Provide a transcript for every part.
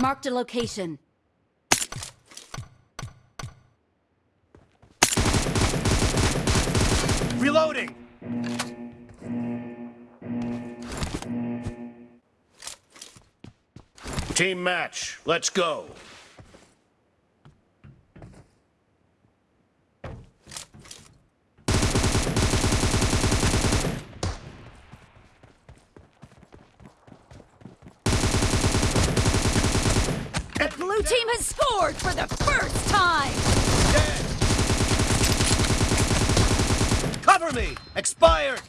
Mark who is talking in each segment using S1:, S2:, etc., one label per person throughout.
S1: Marked a location.
S2: Reloading! Team match, let's go.
S1: The blue team has scored for the first time!
S2: Dead! Cover me! Expired!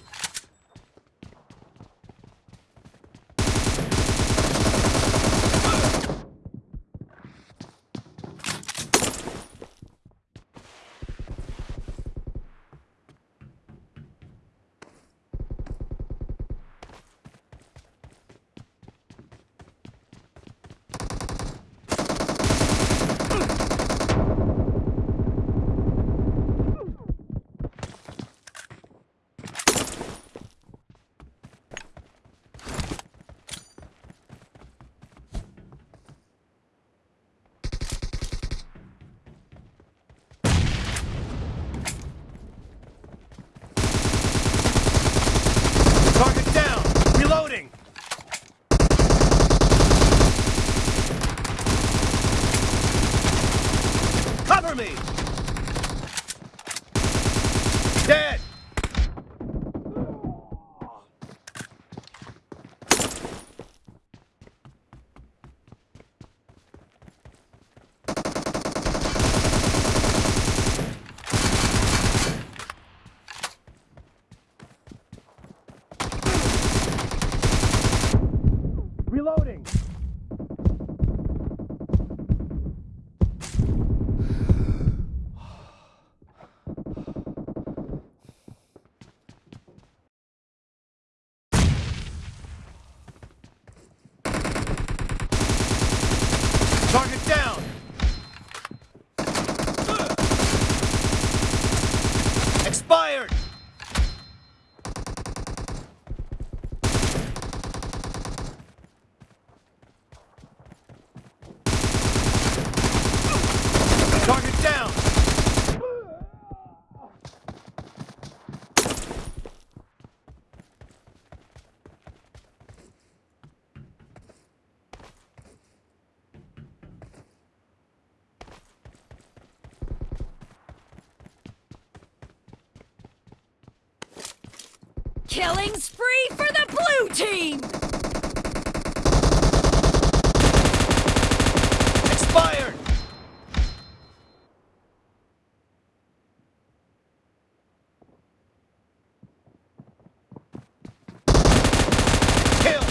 S2: Target down! Reloading! Cover me! Dead! Reloading! Target down! Expired! Target down!
S1: Killing spree for the blue team!
S2: Expired! Kill!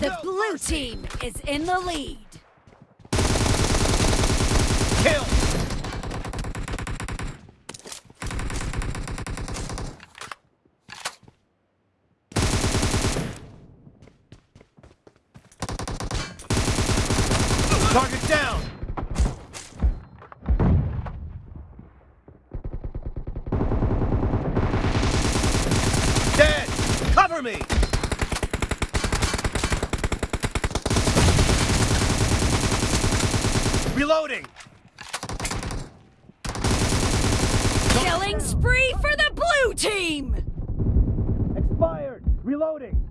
S1: The blue team is in the lead.
S2: Kill! Target down! Dead! Cover me! Reloading!
S1: Killing spree for the blue team!
S2: Expired! Reloading!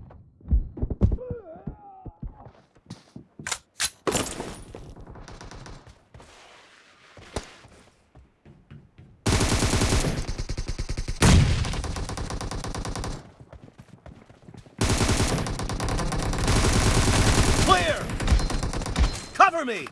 S2: Clear! Cover me!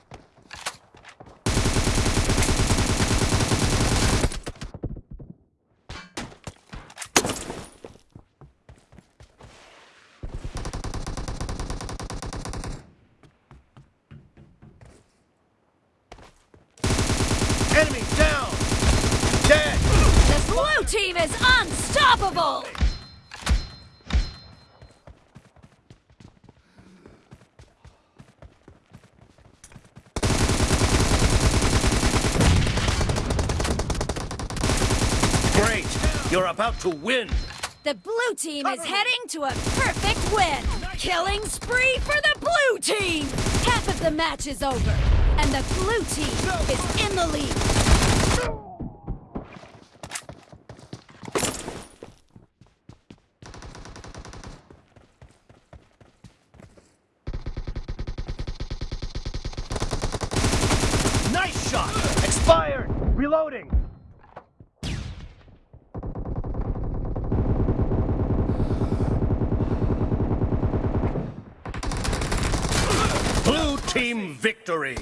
S1: Unstoppable! Great!
S2: You're about to win!
S1: The blue team
S2: Cover is me.
S1: heading to a perfect win! Killing spree for the blue team! Half of the match is over, and the blue team is in the lead!
S2: Reloading. Blue team victory.